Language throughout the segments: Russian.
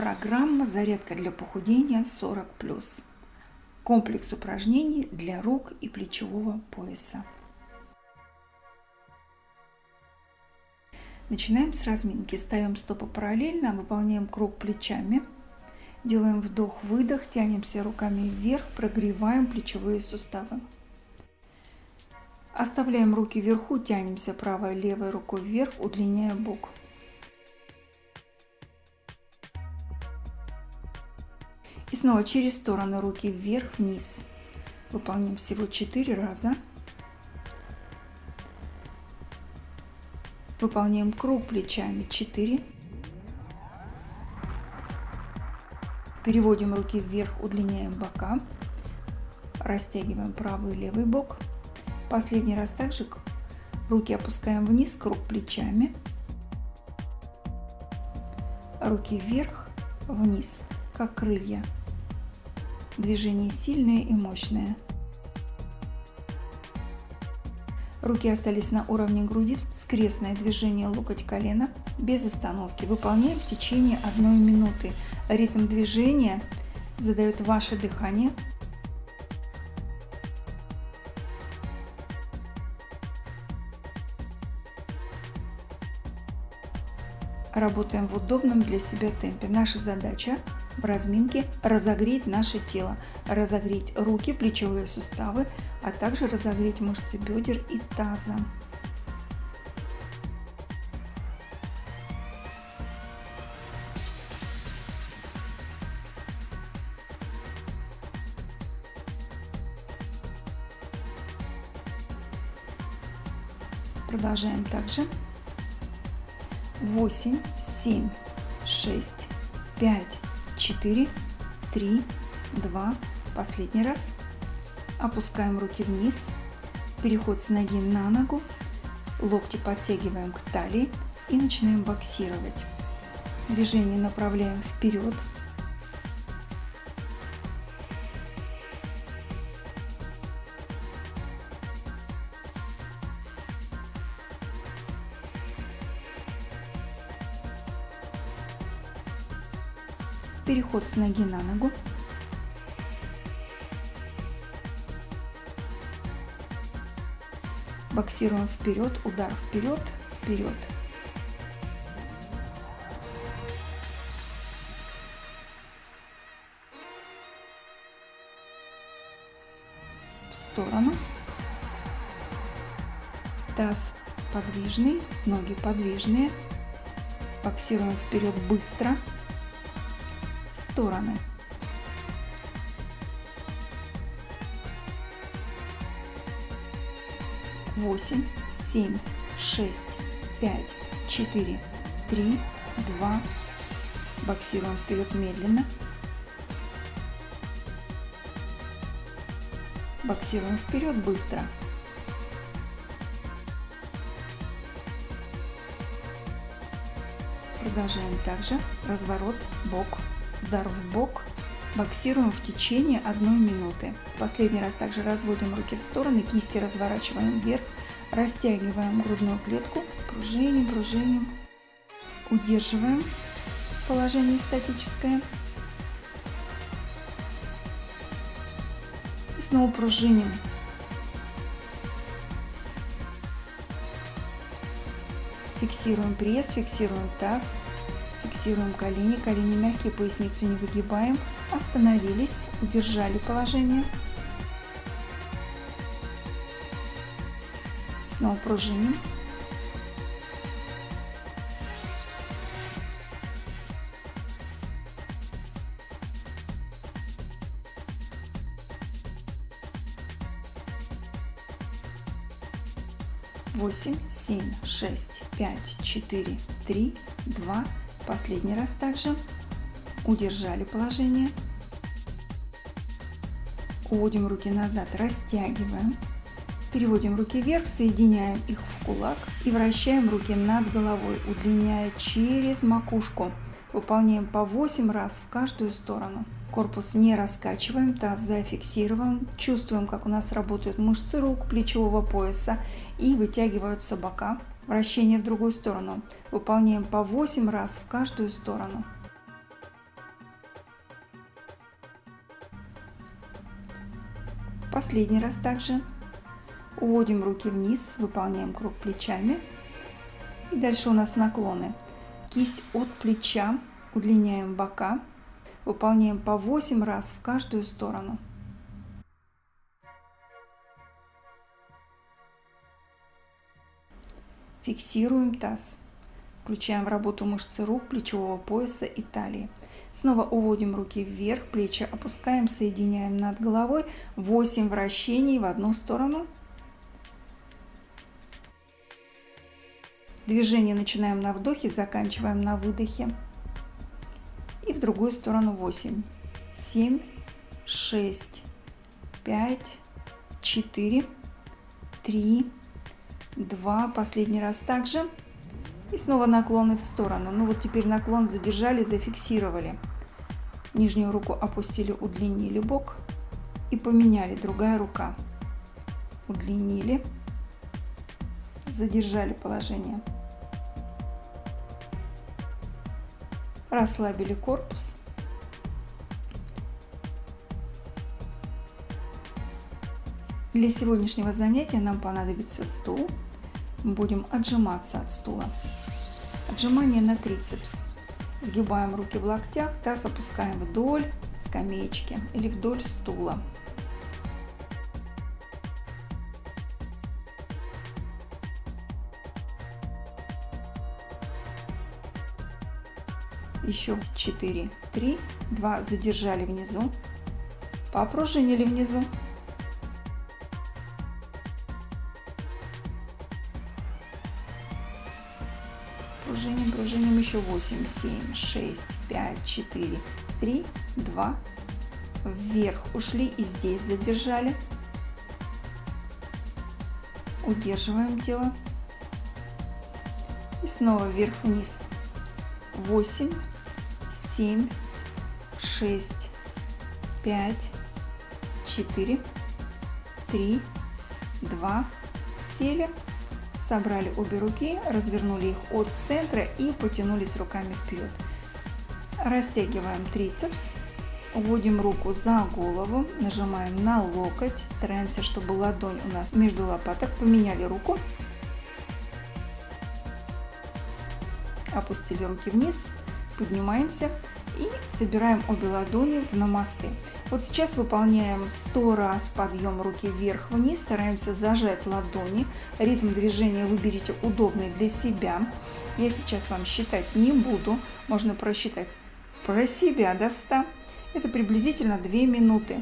Программа «Зарядка для похудения 40+.» Комплекс упражнений для рук и плечевого пояса. Начинаем с разминки. Ставим стопы параллельно, выполняем круг плечами. Делаем вдох-выдох, тянемся руками вверх, прогреваем плечевые суставы. Оставляем руки вверху, тянемся правой левой рукой вверх, удлиняя бок. Снова через стороны руки вверх-вниз. Выполним всего 4 раза. Выполняем круг плечами 4. Переводим руки вверх, удлиняем бока. Растягиваем правый и левый бок. Последний раз также руки опускаем вниз, круг плечами. Руки вверх, вниз, как крылья. Движение сильное и мощное. Руки остались на уровне груди, скрестное движение локоть-колено без остановки. Выполняем в течение одной минуты. Ритм движения задает ваше дыхание. Работаем в удобном для себя темпе. Наша задача в разминке разогреть наше тело, разогреть руки, плечевые суставы, а также разогреть мышцы бедер и таза. Продолжаем также. 8, 7, 6, 5, 4, 3, 2, последний раз. Опускаем руки вниз, переход с ноги на ногу, локти подтягиваем к талии и начинаем боксировать. Движение направляем вперед, с ноги на ногу. Боксируем вперед, удар вперед, вперед. В сторону. Таз подвижный, ноги подвижные. Боксируем вперед быстро стороны. Восемь, семь, шесть, пять, четыре, три, два. Боксируем вперед медленно. Боксируем вперед быстро. Продолжаем также разворот бок удар в бок. Боксируем в течение одной минуты. Последний раз также разводим руки в стороны, кисти разворачиваем вверх, растягиваем грудную клетку, пружиним, пружиним, удерживаем положение статическое. И снова пружиним. Фиксируем пресс, фиксируем таз, Фиксируем колени, колени мягкие, поясницу не выгибаем. Остановились, удержали положение. Снова пружиним. Восемь, семь, шесть, пять, четыре, три, два, Последний раз также. Удержали положение. Уводим руки назад, растягиваем. Переводим руки вверх, соединяем их в кулак и вращаем руки над головой, удлиняя через макушку. Выполняем по 8 раз в каждую сторону. Корпус не раскачиваем, таз зафиксируем. Чувствуем, как у нас работают мышцы рук, плечевого пояса и вытягиваются бока вращение в другую сторону. Выполняем по 8 раз в каждую сторону. Последний раз также. Уводим руки вниз, выполняем круг плечами. И дальше у нас наклоны. Кисть от плеча, удлиняем бока, выполняем по 8 раз в каждую сторону. Фиксируем таз. Включаем в работу мышцы рук, плечевого пояса и талии. Снова уводим руки вверх, плечи опускаем, соединяем над головой. 8 вращений в одну сторону. Движение начинаем на вдохе, заканчиваем на выдохе. И в другую сторону 8, 7, 6, 5, 4, 3, 2. Последний раз также. И снова наклоны в сторону. Ну вот теперь наклон задержали, зафиксировали. Нижнюю руку опустили, удлинили бок и поменяли. Другая рука. Удлинили, задержали положение. Расслабили корпус. Для сегодняшнего занятия нам понадобится стул. Будем отжиматься от стула. Отжимание на трицепс. Сгибаем руки в локтях, таз опускаем вдоль скамеечки или вдоль стула. Еще 4, 3, 2 задержали внизу, попружинили внизу, еще 8, 7, 6, 5, 4, 3, 2, вверх ушли и здесь задержали. Удерживаем тело. И снова вверх-вниз. 8, 7, 6, 5, 4, 3, 2, сели Собрали обе руки, развернули их от центра и потянулись руками вперед. Растягиваем трицепс. Вводим руку за голову, нажимаем на локоть, стараемся, чтобы ладонь у нас между лопаток. Поменяли руку. Опустили руки вниз, поднимаемся и собираем обе ладони в намасты. Вот сейчас выполняем 100 раз подъем руки вверх-вниз, стараемся зажать ладони. Ритм движения выберите удобный для себя. Я сейчас вам считать не буду, можно просчитать про себя до 100. Это приблизительно 2 минуты.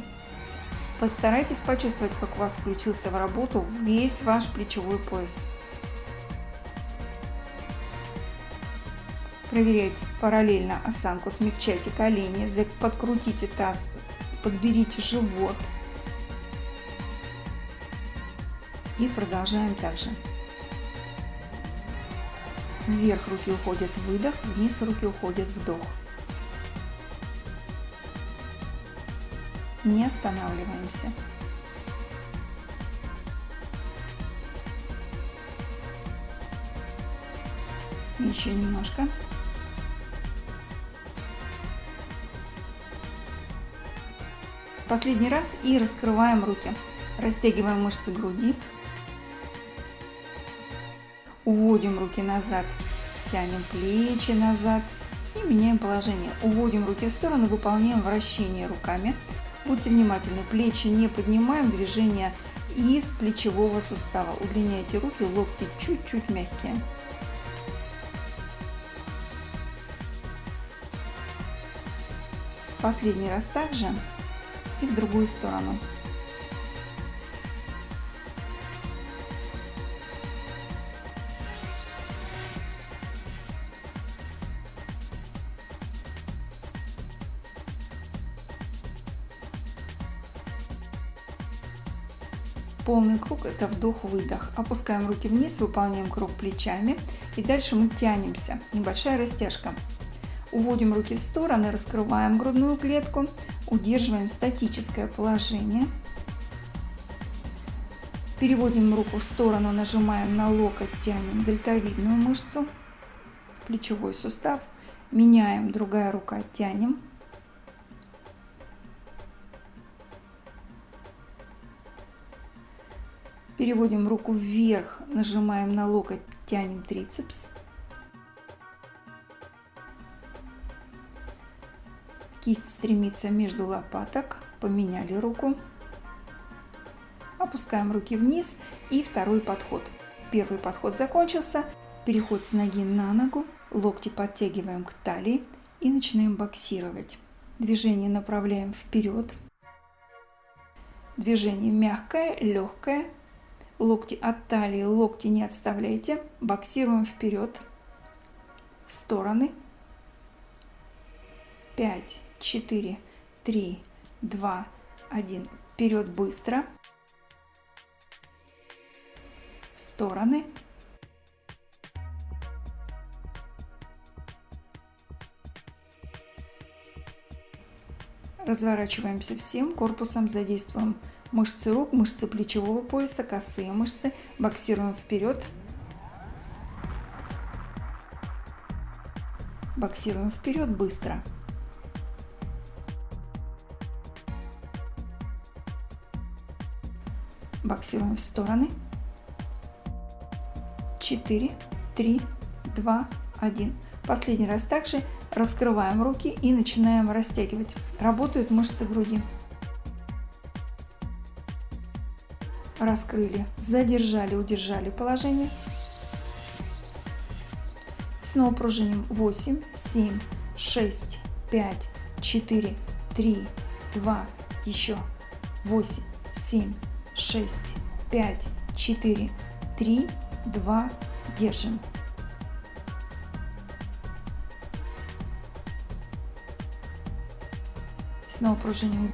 Постарайтесь почувствовать, как у вас включился в работу весь ваш плечевой пояс. Проверяйте параллельно осанку, смягчайте колени, подкрутите таз, подберите живот. И продолжаем также. Вверх руки уходят выдох, вниз руки уходят вдох. Не останавливаемся. Еще немножко. Последний раз и раскрываем руки. Растягиваем мышцы груди. Уводим руки назад, тянем плечи назад и меняем положение. Уводим руки в сторону, выполняем вращение руками. Будьте внимательны, плечи не поднимаем, движение из плечевого сустава. Удлиняйте руки, локти чуть-чуть мягкие. Последний раз также и в другую сторону. Полный круг это вдох-выдох. Опускаем руки вниз, выполняем круг плечами и дальше мы тянемся. Небольшая растяжка. Уводим руки в стороны, раскрываем грудную клетку, удерживаем статическое положение. Переводим руку в сторону, нажимаем на локоть, тянем дельтовидную мышцу, плечевой сустав. Меняем, другая рука, тянем. Переводим руку вверх, нажимаем на локоть, тянем трицепс. Кисть стремится между лопаток, поменяли руку. Опускаем руки вниз и второй подход. Первый подход закончился. Переход с ноги на ногу, локти подтягиваем к талии и начинаем боксировать. Движение направляем вперед. Движение мягкое, легкое. Локти от талии, локти не отставляйте. Боксируем вперед, в стороны. 5, 4, 3, 2, 1. Вперед быстро. В стороны. Разворачиваемся всем корпусом, задействуем мышцы рук, мышцы плечевого пояса, косые мышцы. Боксируем вперед. Боксируем вперед быстро. Боксируем в стороны. 4, 3, 2, 1. Последний раз также раскрываем руки и начинаем растягивать. Работают мышцы груди. Раскрыли, задержали, удержали положение. Снова пружиним 8, 7, 6, 5, 4, 3, 2, еще 8, 7, 6, 5, 4, 3, 2, держим. Снова пружиним.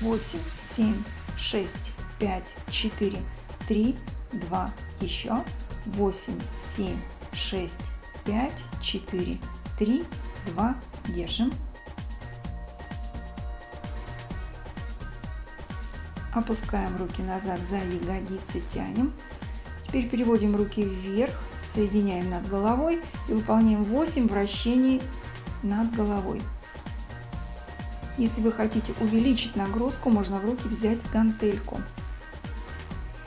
Восемь, семь, шесть, пять, четыре, три, два, еще. Восемь, семь, шесть, пять, четыре, три, два, держим. Опускаем руки назад за ягодицы, тянем. Теперь переводим руки вверх, соединяем над головой и выполняем 8 вращений над головой. Если вы хотите увеличить нагрузку, можно в руки взять гантельку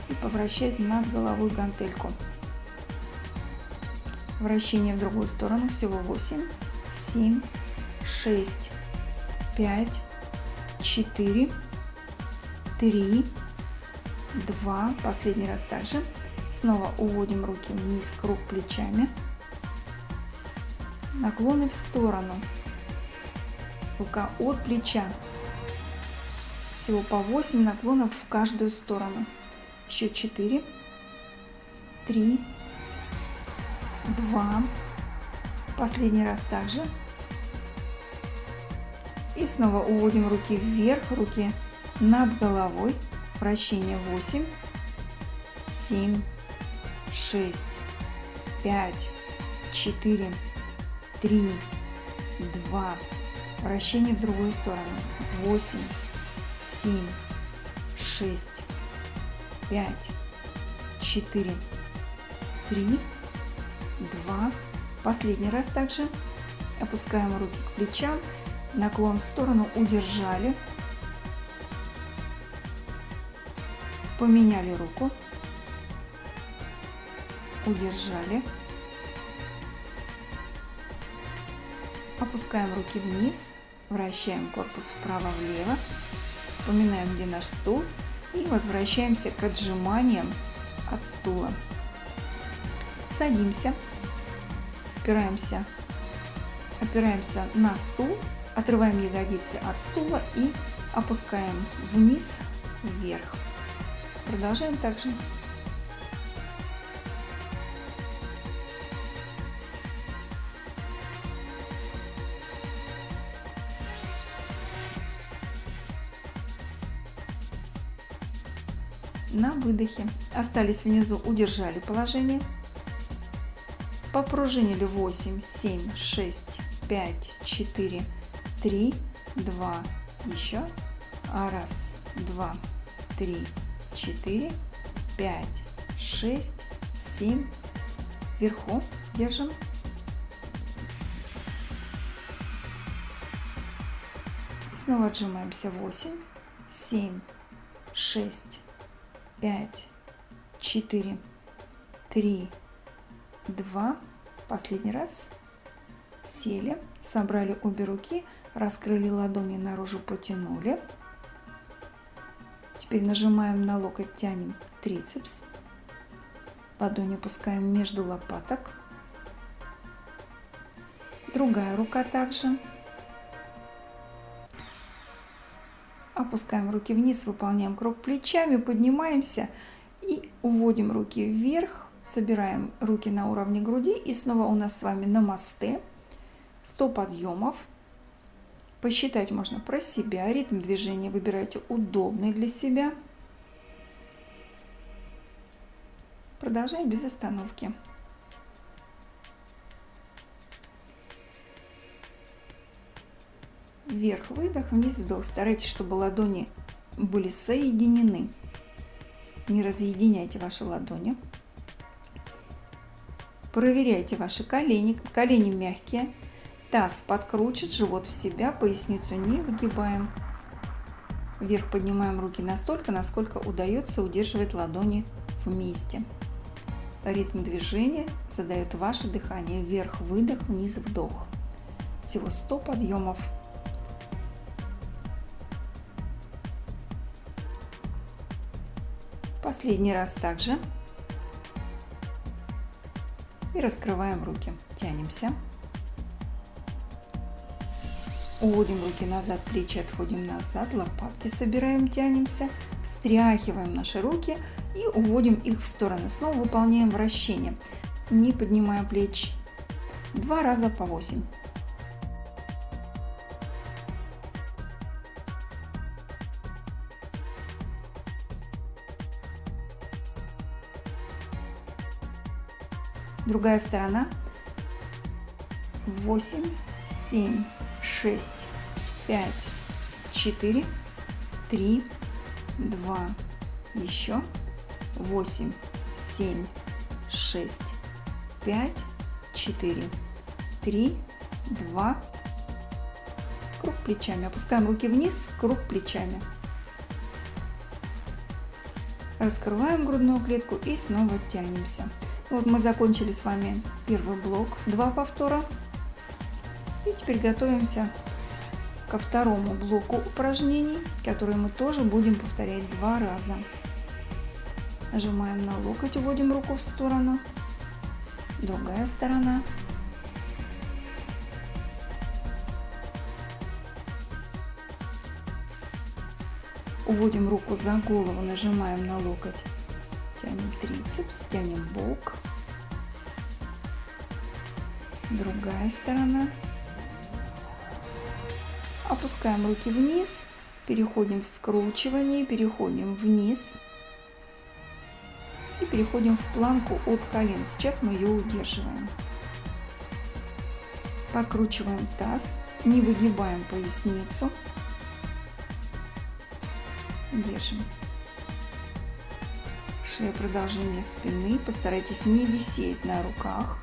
и повращать над головой гантельку. Вращение в другую сторону всего 8, 7, 6, 5, 4, 3, 2, последний раз также. Снова уводим руки вниз, круг плечами. Наклоны в сторону. Рука от плеча. Всего по 8 наклонов в каждую сторону. Еще 4, 3, 2. Последний раз также. И снова уводим руки вверх, руки над головой. Вращение 8, 7, 6, 5, 4, 3, 2. Вращение в другую сторону. 8, 7, 6, 5, 4, 3, 2. Последний раз также. Опускаем руки к плечам. Наклон в сторону удержали. Поменяли руку удержали. Опускаем руки вниз, вращаем корпус вправо-влево, вспоминаем, где наш стул и возвращаемся к отжиманиям от стула. Садимся, опираемся, опираемся на стул, отрываем ягодицы от стула и опускаем вниз, вверх. Продолжаем также. на выдохе. Остались внизу, удержали положение. Попружинили 8, 7, 6, 5, 4, 3, 2, еще. Раз, два, три, четыре, пять, шесть, семь. Вверху держим. снова отжимаемся. 8, 7, 6, 5, 4, 3, 2. Последний раз. Сели, собрали обе руки, раскрыли ладони наружу, потянули. Теперь нажимаем на локоть, тянем трицепс. Ладонь опускаем между лопаток. Другая рука также. Опускаем руки вниз, выполняем круг плечами, поднимаемся и уводим руки вверх. Собираем руки на уровне груди и снова у нас с вами на мосты. 100 подъемов. Посчитать можно про себя. Ритм движения выбирайте удобный для себя. Продолжаем без остановки. Вверх выдох, вниз вдох. Старайтесь, чтобы ладони были соединены. Не разъединяйте ваши ладони. Проверяйте ваши колени. Колени мягкие. Таз подкручен, живот в себя, поясницу не выгибаем. Вверх поднимаем руки настолько, насколько удается удерживать ладони вместе. Ритм движения задает ваше дыхание. Вверх выдох, вниз вдох. Всего 100 подъемов. Последний раз также. И раскрываем руки. Тянемся. Уводим руки назад, плечи отходим назад, лопатки собираем, тянемся, встряхиваем наши руки и уводим их в сторону. Снова выполняем вращение, не поднимая плечи. Два раза по 8. Другая сторона. 8, 7, 6, 5, 4, 3, 2, еще 8, 7, 6, 5, 4, 3, 2, круг плечами. Опускаем руки вниз, круг плечами. Раскрываем грудную клетку и снова тянемся. Вот мы закончили с вами первый блок, два повтора. И теперь готовимся ко второму блоку упражнений, которые мы тоже будем повторять два раза. Нажимаем на локоть, уводим руку в сторону. Другая сторона. Уводим руку за голову, нажимаем на локоть Тянем трицепс, тянем бок. Другая сторона. Опускаем руки вниз, переходим в скручивание, переходим вниз и переходим в планку от колен. Сейчас мы ее удерживаем. Подкручиваем таз, не выгибаем поясницу. Держим шея продолжение спины. Постарайтесь не висеть на руках.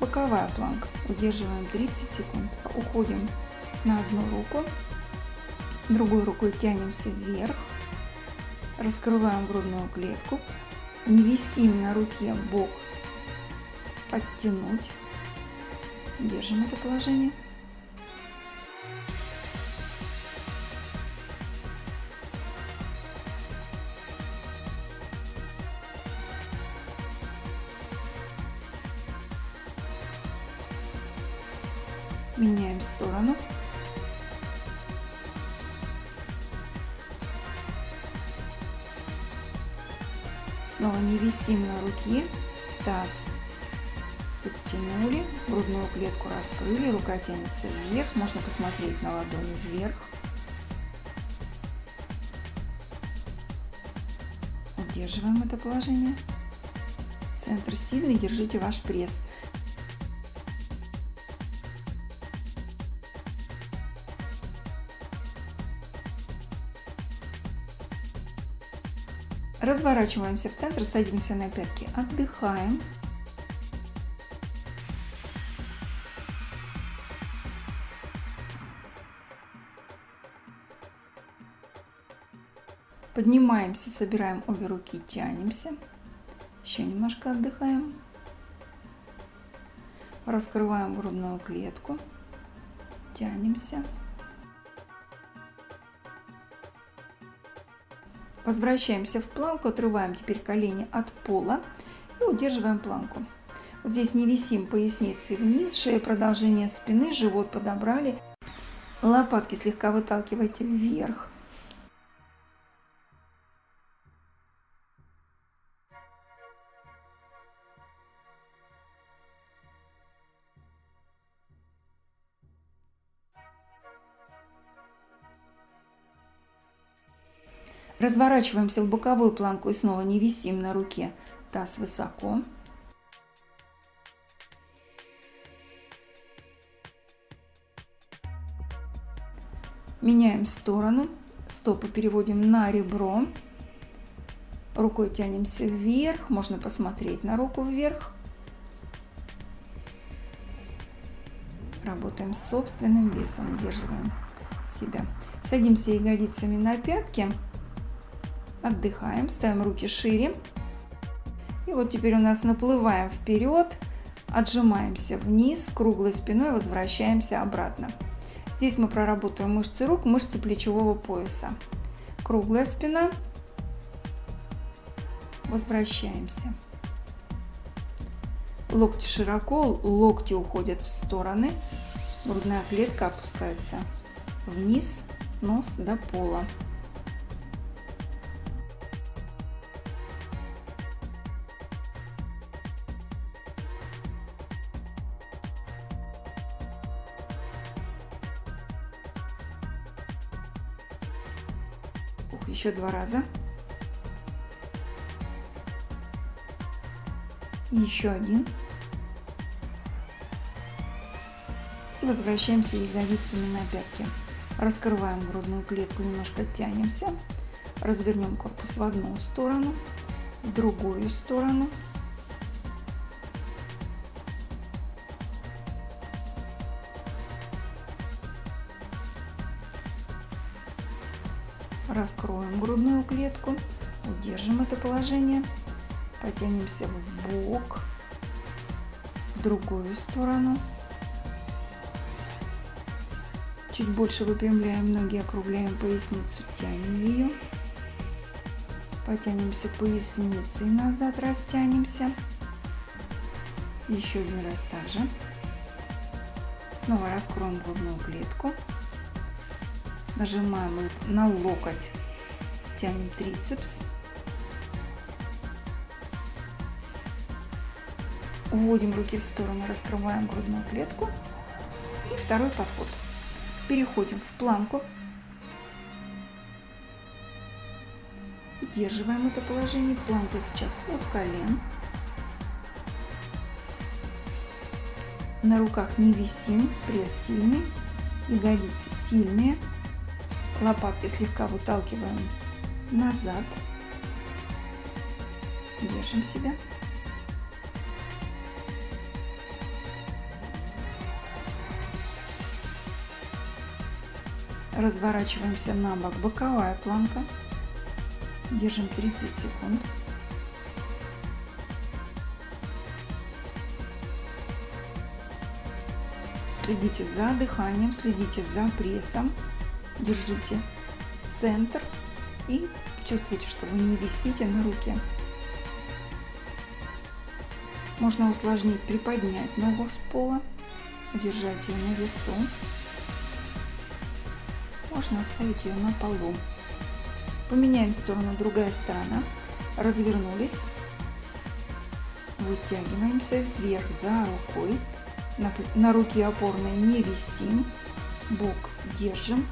Боковая планка. Удерживаем 30 секунд. Уходим на одну руку. Другой рукой тянемся вверх. Раскрываем грудную клетку не висим на руке, бок подтянуть. Держим это положение. тянется вверх. Можно посмотреть на ладони вверх. Удерживаем это положение. Центр сильный, держите ваш пресс. Разворачиваемся в центр, садимся на пятки, отдыхаем. Поднимаемся, собираем обе руки, тянемся. Еще немножко отдыхаем. Раскрываем грудную клетку. Тянемся. Возвращаемся в планку, отрываем теперь колени от пола и удерживаем планку. Вот здесь не висим поясницей вниз, шея продолжение спины, живот подобрали. Лопатки слегка выталкивайте вверх. Разворачиваемся в боковую планку и снова не висим на руке. Таз высоко. Меняем сторону. Стопы переводим на ребро. Рукой тянемся вверх. Можно посмотреть на руку вверх. Работаем с собственным весом. Удерживаем себя. Садимся ягодицами на пятки. Отдыхаем, ставим руки шире. И вот теперь у нас наплываем вперед, отжимаемся вниз, круглой спиной возвращаемся обратно. Здесь мы проработаем мышцы рук, мышцы плечевого пояса. Круглая спина. Возвращаемся. Локти широко, локти уходят в стороны. Грудная клетка опускается вниз, нос до пола. Еще два раза. Еще один. И возвращаемся ягодицами на пятки. Раскрываем грудную клетку, немножко тянемся. Развернем корпус в одну сторону, в другую сторону. Раскроем грудную клетку, удержим это положение, потянемся в бок, в другую сторону. Чуть больше выпрямляем ноги, округляем поясницу, тянем ее. Потянемся поясницей назад, растянемся. Еще один раз также. Снова раскроем грудную клетку. Нажимаем на локоть, тянем трицепс. Уводим руки в сторону, раскрываем грудную клетку. И второй подход. Переходим в планку. Удерживаем это положение. Планка сейчас от колен. На руках не висим, пресс сильный, ягодицы сильные. Лопатки слегка выталкиваем назад. Держим себя. Разворачиваемся на бок. Боковая планка. Держим 30 секунд. Следите за дыханием, следите за прессом держите центр и чувствуйте, что вы не висите на руке. Можно усложнить, приподнять ногу с пола, удержать ее на весу. Можно оставить ее на полу. Поменяем сторону, другая сторона. Развернулись. Вытягиваемся вверх за рукой. На, на руке опорной не висим. Бок держим.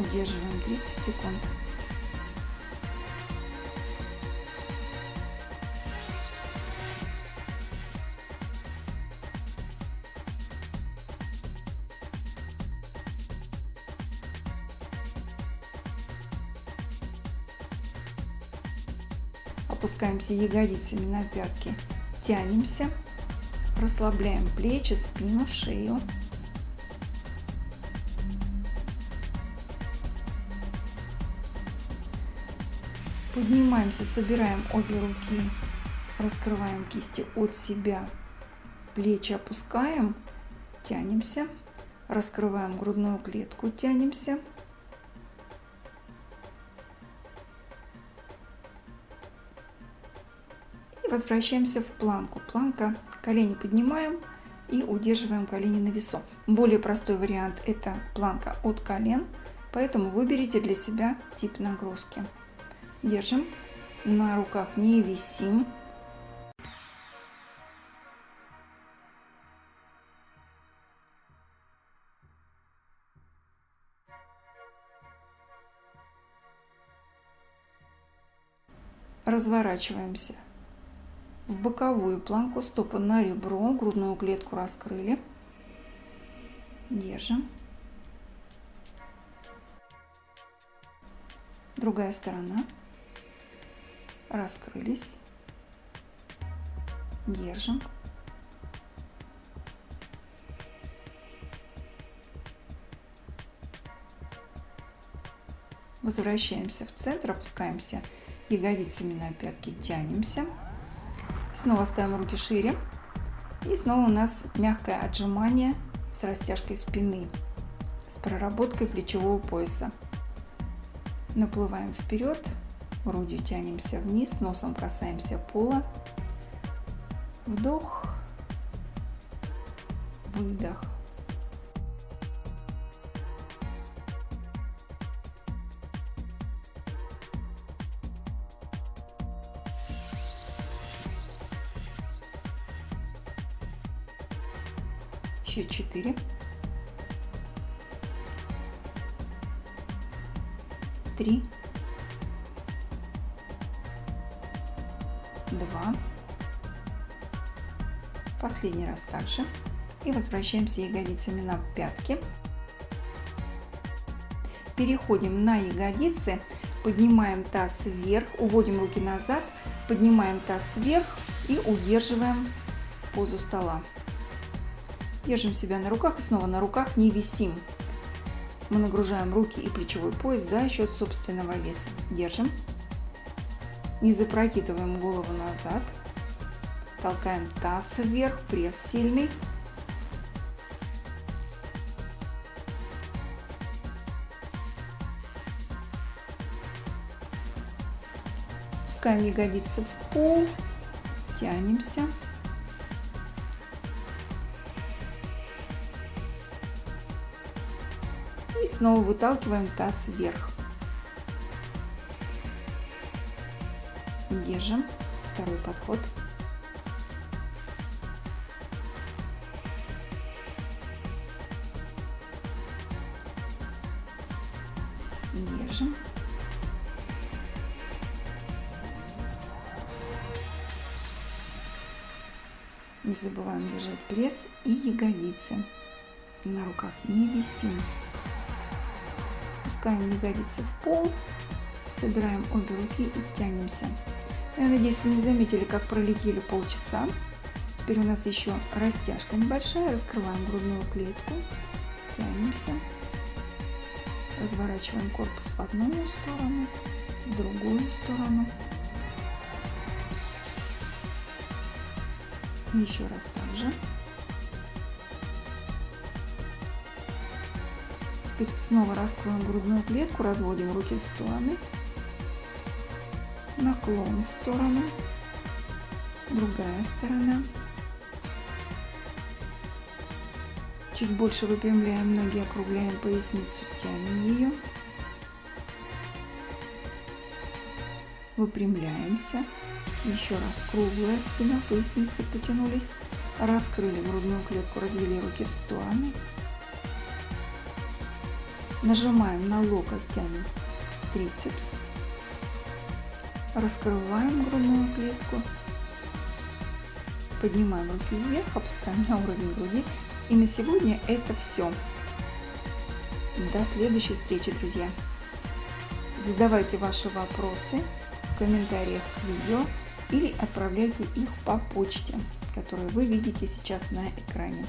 удерживаем 30 секунд. опускаемся ягодицами на пятки, тянемся, расслабляем плечи, спину, шею. Поднимаемся, собираем обе руки, раскрываем кисти от себя, плечи опускаем, тянемся, раскрываем грудную клетку, тянемся. И возвращаемся в планку. Планка, колени поднимаем и удерживаем колени на весу. Более простой вариант это планка от колен, поэтому выберите для себя тип нагрузки. Держим. На руках не висим. Разворачиваемся в боковую планку, стопы на ребро, грудную клетку раскрыли. Держим. Другая сторона раскрылись, держим. Возвращаемся в центр, опускаемся ягодицами на пятки, тянемся. Снова ставим руки шире. И снова у нас мягкое отжимание с растяжкой спины, с проработкой плечевого пояса. Наплываем вперед, грудью тянемся вниз, носом касаемся пола. Вдох, выдох. Еще четыре. Три. Последний раз также. И возвращаемся ягодицами на пятки. Переходим на ягодицы, поднимаем таз вверх, уводим руки назад, поднимаем таз вверх и удерживаем позу стола. Держим себя на руках и снова на руках не висим. Мы нагружаем руки и плечевой пояс за счет собственного веса. Держим. Не запрокидываем голову назад. Толкаем таз вверх, пресс сильный. Пускаем ягодицы в пол, тянемся. И снова выталкиваем таз вверх. Держим. Второй подход. Держим. Не забываем держать пресс и ягодицы. На руках не висим. Пускаем ягодицы в пол. Собираем обе руки и тянемся. Я надеюсь, вы не заметили, как пролетели полчаса. Теперь у нас еще растяжка небольшая. Раскрываем грудную клетку. Тянемся. Разворачиваем корпус в одну сторону, в другую сторону. Еще раз так же. Теперь снова раскроем грудную клетку, разводим руки в стороны наклон в сторону, другая сторона. Чуть больше выпрямляем ноги, округляем поясницу, тянем ее. Выпрямляемся. Еще раз круглая спина, поясницы потянулись. Раскрыли грудную клетку, развели руки в стороны. Нажимаем на локоть, тянем трицепс. Раскрываем грудную клетку. Поднимаем руки вверх, опускаем на уровень груди. И на сегодня это все. До следующей встречи, друзья. Задавайте ваши вопросы в комментариях к видео или отправляйте их по почте, которую вы видите сейчас на экране.